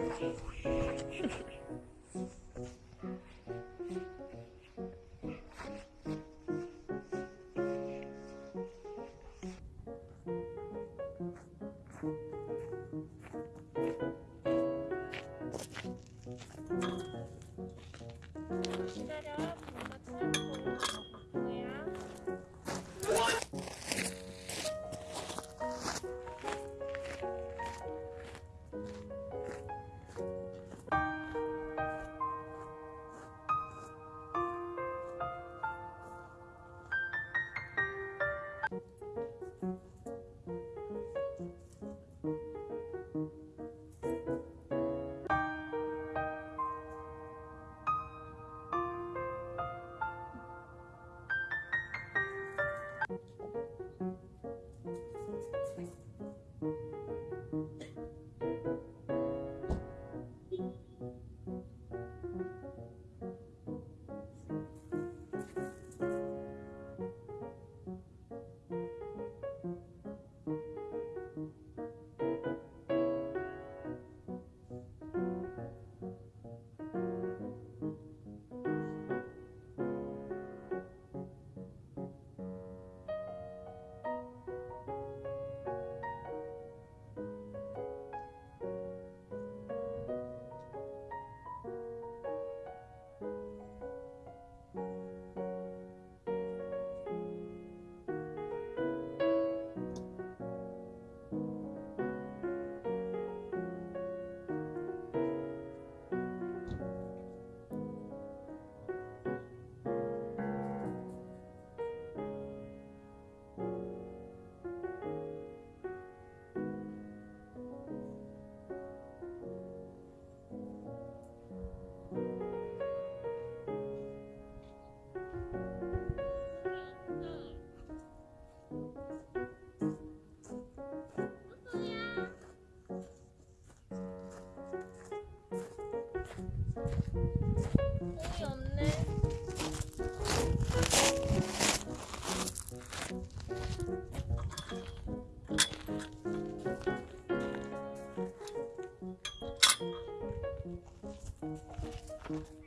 ハハハハ。Thank mm -hmm. you.